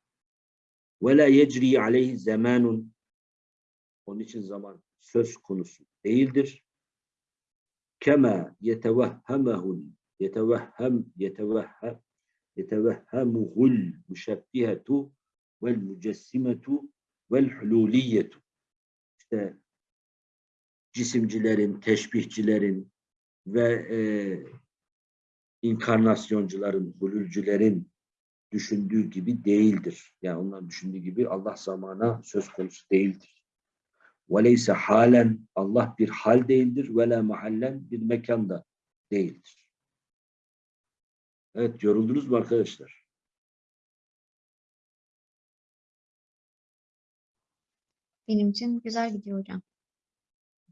Ve la yecri aleyhi zamanun onun için zaman söz konusu değildir. Kema yetevehhemehul yetevehhem yetevehhem yetevehhemuhul müşebbihetu vel mücessimetu vel hululiyetu İşte cisimcilerin, teşbihçilerin ve e, inkarnasyoncuların, hulülcülerin düşündüğü gibi değildir. Yani onların düşündüğü gibi Allah zamana söz konusu değildir. وَلَيْسَ halen Allah bir hal değildir. وَلَا mahallen bir mekanda değildir. Evet, yoruldunuz mu arkadaşlar? Benim için güzel gidiyor hocam.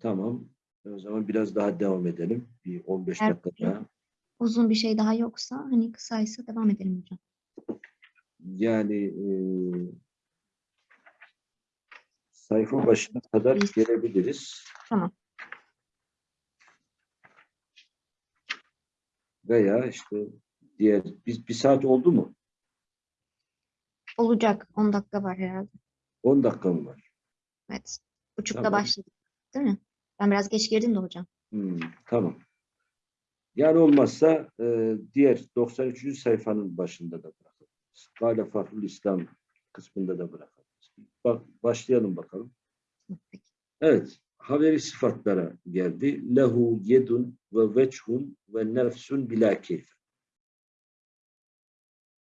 Tamam. O zaman biraz daha devam edelim. Bir 15 Evet. dakika daha. Uzun bir şey daha yoksa hani kısaysa devam edelim hocam. Yani e, sayfa başına kadar İyi. gelebiliriz. Tamam. Veya işte diğer biz bir saat oldu mu? Olacak. 10 dakika var herhalde. 10 dakika mı var? Evet. Buçukta Tamam. başladık. Değil mi? Ben biraz geç girdim de hocam. Hmm, tamam. Yani olmazsa e, diğer 93. sayfanın başında da bırakabiliriz. Gale Fahrul İslam kısmında da bırakabiliriz. Bak, başlayalım bakalım. Evet. Haberi sıfatlara geldi. Lehu yedun ve vechun ve nefsun bila keyfe.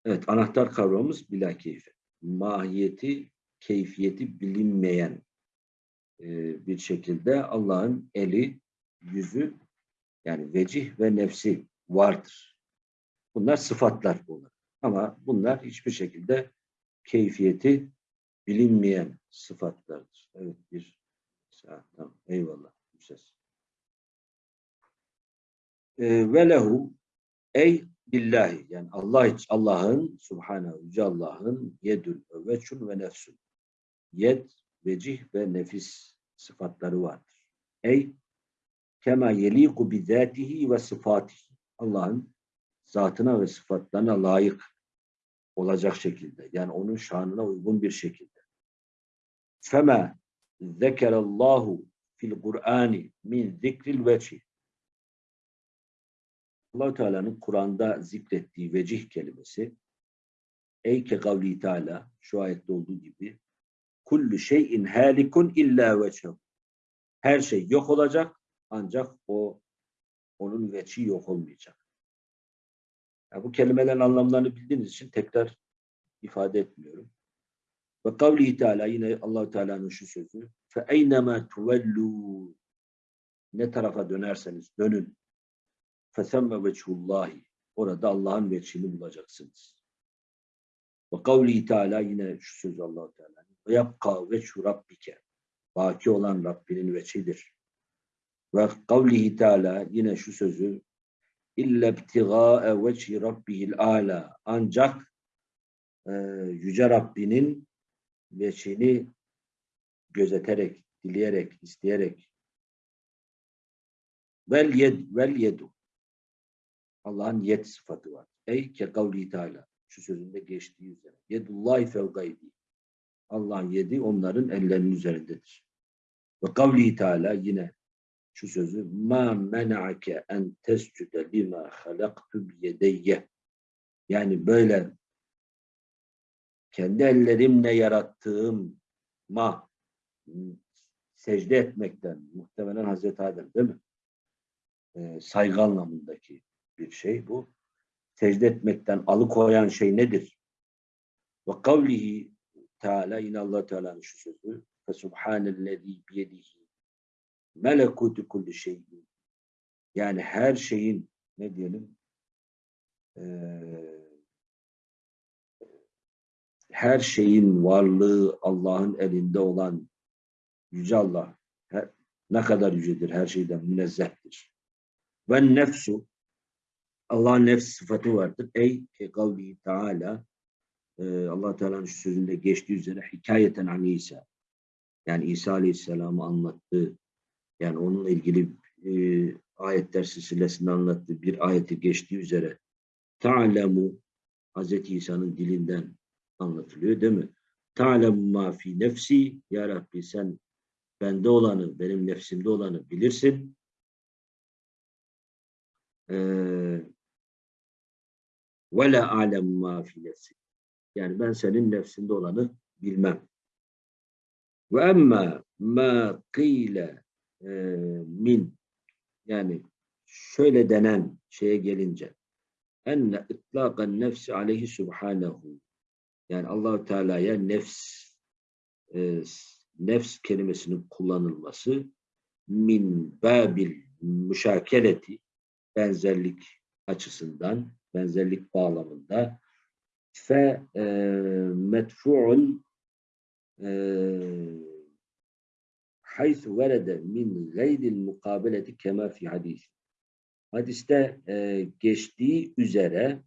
Evet. Anahtar kavramımız bila keyfe. Mahiyeti, keyfiyeti bilinmeyen bir şekilde Allah'ın eli, yüzü yani vecih ve nefsi vardır. Bunlar sıfatlar bunlar. Ama bunlar hiçbir şekilde keyfiyeti bilinmeyen sıfatlardır. Evet bir saat tamam. Eyvallah. Güzel. Ee, ve lehu ey billahi yani Allah Allah'ın subhanehu yüce Allah'ın yedül ve veçun ve nefsun yed, vecih ve nefis sıfatları vardır. Ey kema yeliku bi zatihi ve sıfatihi. Allah'ın zatına ve sıfatlarına layık olacak şekilde. Yani onun şanına uygun bir şekilde. Fema zekerallahu fil Kur'ani min zikril vecih. allah Teala'nın Kur'an'da zikrettiği vecih kelimesi ey ke kavli Teala şu ayette olduğu gibi kullu şeyin halikun illa veçhehu. Her şey yok olacak ancak o onun veçi yok olmayacak. Yani bu kelimelerin anlamlarını bildiğiniz için tekrar ifade etmiyorum. Ve kavli Teala yine allah Teala'nın şu sözü fe eynema tuvellu ne tarafa dönerseniz dönün fesemme veçhullahi orada Allah'ın veçhini bulacaksınız. Ve kavli Teala yine şu sözü allah Teala'nın ve yapka veçhu rabbike baki olan Rabbinin veçhidir. Ve kavlihi Teala yine şu sözü illa ibtigâe veçhi rabbihil âlâ ancak e, Yüce Rabbinin veçhini gözeterek, dileyerek, isteyerek vel yed vel yedu Allah'ın yed sıfatı var. Ey ke kavli Teala şu sözünde geçtiği üzere. Yedullahi fevgaydi. Allah'ın yedi onların ellerinin üzerindedir. Ve kavli Teala yine şu sözü ma mena'ake en tescude lima halaktu biyedeyye yani böyle kendi ellerimle yarattığım ma secde etmekten muhtemelen Hazreti Adem değil mi? Ee, saygı anlamındaki bir şey bu. Secde etmekten alıkoyan şey nedir? Ve kavlihi Teala yine Allah Teala'nın şu sözü fe subhanellezî biyedihi melekutu kulli şeyin yani her şeyin ne diyelim eee, her şeyin varlığı Allah'ın elinde olan Yüce Allah her- ne kadar yücedir, her şeyden münezzehtir. Ve nefsu Allah'ın nefs sıfatı vardır. Ey ke kavlihi Teala e, allah Teala'nın sözünde geçtiği üzere hikayeten an İsa yani İsa Aleyhisselam'ı anlattığı yani onunla ilgili e, ayetler silsilesinde anlattığı bir ayeti geçtiği üzere ta'lemu Hazreti İsa'nın dilinden anlatılıyor değil mi? Ta'lemu ma fi nefsi ya Rabbi sen bende olanı, benim nefsimde olanı bilirsin. Ee, ve la alemu ma fi nefsi. Yani ben senin nefsinde olanı bilmem. Ve emma ma kıyle min yani şöyle denen şeye gelince enne itlaqan nefsi aleyhi subhanahu yani Allahu Teala'ya nefs e, nefs kelimesinin kullanılması min babil müşakeleti benzerlik açısından benzerlik bağlamında fe e, medfu'un e, haythu verede min gayril mukabeleti kema fi hadis. Hadiste e, geçtiği üzere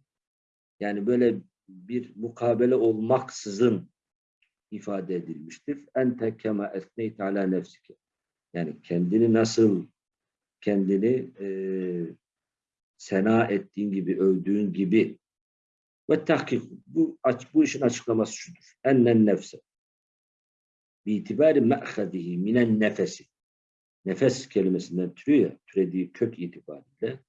yani böyle bir mukabele olmaksızın ifade edilmiştir. Ente kema esneyt ala nefsike. Yani kendini nasıl kendini e, sena ettiğin gibi, övdüğün gibi ve tahkik bu, bu işin açıklaması şudur. Ennen nefse bi itibari me'hadihi minen nefesi nefes kelimesinden türüyor ya, türediği kök itibariyle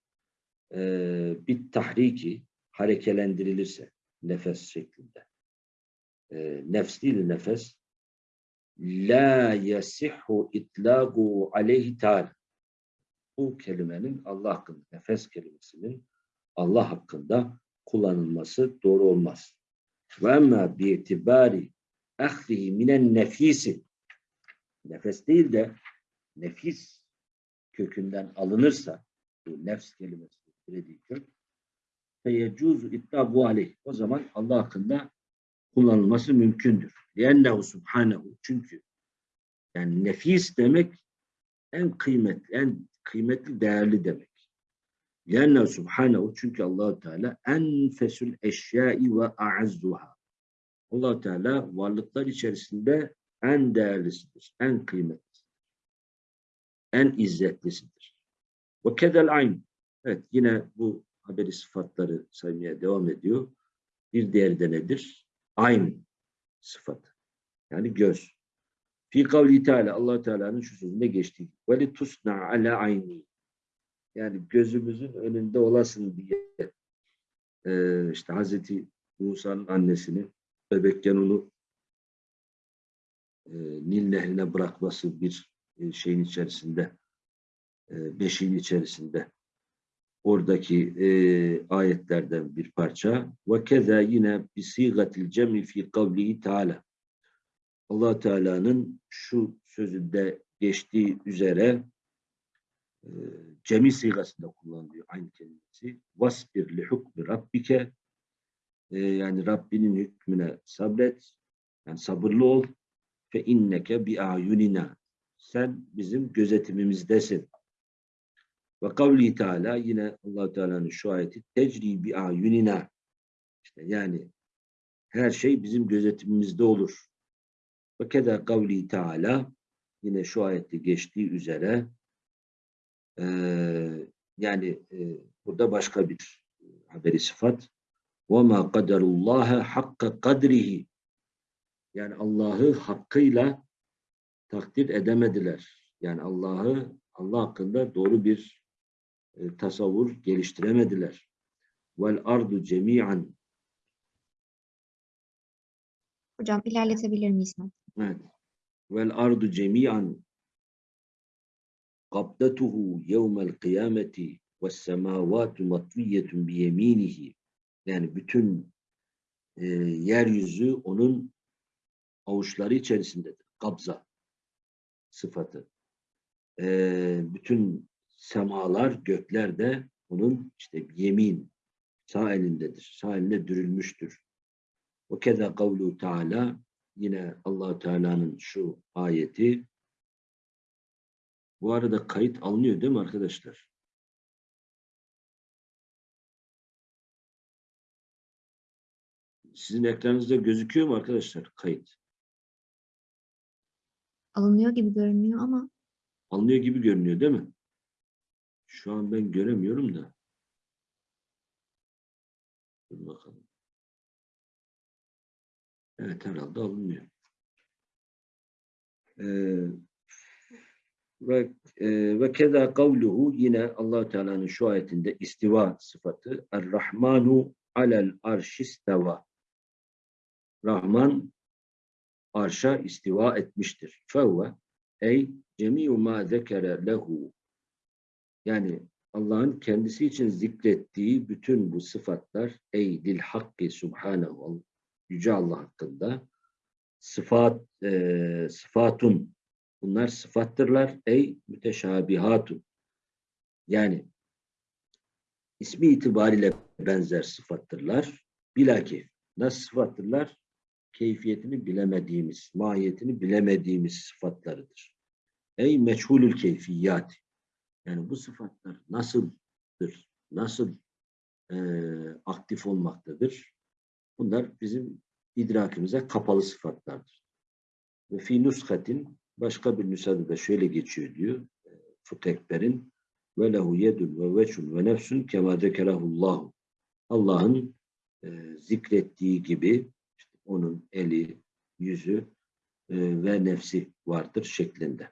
e, bir tahriki harekelendirilirse nefes şeklinde. E, nefs değil nefes la yasihhu itlagu aleyhi ta'ala bu kelimenin Allah hakkında, nefes kelimesinin Allah hakkında kullanılması doğru olmaz. Ve emma bi itibari ahlihi minen nefisi nefes değil de nefis kökünden alınırsa bu nefs kelimesi türediği kök feyecuzu ittabu aleyh. O zaman Allah hakkında kullanılması mümkündür. Liennehu subhanehu. Çünkü yani nefis demek en kıymetli, en kıymetli, değerli demek. Liennehu subhanehu. Çünkü allah Teala enfesül eşyai ve a'azzuha. allah Teala varlıklar içerisinde en değerlisidir, en kıymetlisidir, en izzetlisidir. Ve kedel ayn. Evet yine bu haberi sıfatları saymaya devam ediyor. Bir diğeri de nedir? Aynı sıfatı. Yani göz. Fi kavli Teala allah Teala'nın şu sözünde geçtiği. Ve li tusna ala ayni. Yani gözümüzün önünde olasın diye ee, işte Hazreti Musa'nın annesini bebekken onu e, Nil nehrine bırakması bir e, şeyin içerisinde e, beşiğin içerisinde oradaki e, ayetlerden bir parça. Ve keza yine bisigatil cemi fi kavlihi Teala. Allah Teala'nın şu sözünde geçtiği üzere e, cemi sigasında kullanılıyor aynı kelimesi. Vasbir li hukmi rabbike e, yani Rabbinin hükmüne sabret. Yani sabırlı ol. Fe inneke bi ayunina. Sen bizim gözetimimizdesin. Ve kavli Teala yine allah Teala'nın şu ayeti tecri bi ayunina. İşte yani her şey bizim gözetimimizde olur. Ve keda kavli Teala yine şu ayette geçtiği üzere eee, yani eee, burada başka bir haberi sıfat. وَمَا قَدَرُ اللّٰهَ حَقَّ قَدْرِهِ Yani Allah'ı hakkıyla takdir edemediler. Yani Allah'ı Allah hakkında doğru bir e, tasavvur geliştiremediler. Vel ardu cemi'an Hocam ilerletebilir miyiz? ben? Evet. Vel ardu cemi'an qabdatuhu yevmel kıyameti ve semavatu matviyyetun biyeminihi yani bütün e, yeryüzü onun avuçları içerisindedir. Kabza sıfatı. E, bütün semalar, gökler de onun işte yemin sağ elindedir. Sağ elinde dürülmüştür. Ve keza kavlu Teala yine allah Teala'nın şu ayeti bu arada kayıt alınıyor değil mi arkadaşlar? Sizin ekranınızda gözüküyor mu arkadaşlar kayıt? Alınıyor gibi görünüyor ama Alınıyor gibi görünüyor değil mi? Şu an ben göremiyorum da. Dur bakalım. Evet herhalde alınıyor. Ee, ve e, ve keza kavluhu yine allah Teala'nın şu ayetinde istiva sıfatı Er-Rahmanu alel arşisteva Rahman arşa istiva etmiştir. Fevve ey cemi'u ma zekere lehu yani Allah'ın kendisi için zikrettiği bütün bu sıfatlar ey dil hakkı subhanehu yüce Allah hakkında sıfat e, sıfatun bunlar sıfattırlar. Ey müteşabihatun. Yani ismi itibariyle benzer sıfattırlar. Bilakif nasıl sıfattırlar? Keyfiyetini bilemediğimiz mahiyetini bilemediğimiz sıfatlarıdır. Ey meçhulül keyfiyat. Yani bu sıfatlar nasıldır? Nasıl e, aktif olmaktadır? Bunlar bizim idrakimize kapalı sıfatlardır. Ve fi nuskatin başka bir nüshada da şöyle geçiyor diyor. e, Futekber'in ve lehu yedun ve veçun ve nefsun kema zekerahullahu. Allah'ın e, zikrettiği gibi işte onun eli, yüzü e, ve nefsi vardır şeklinde.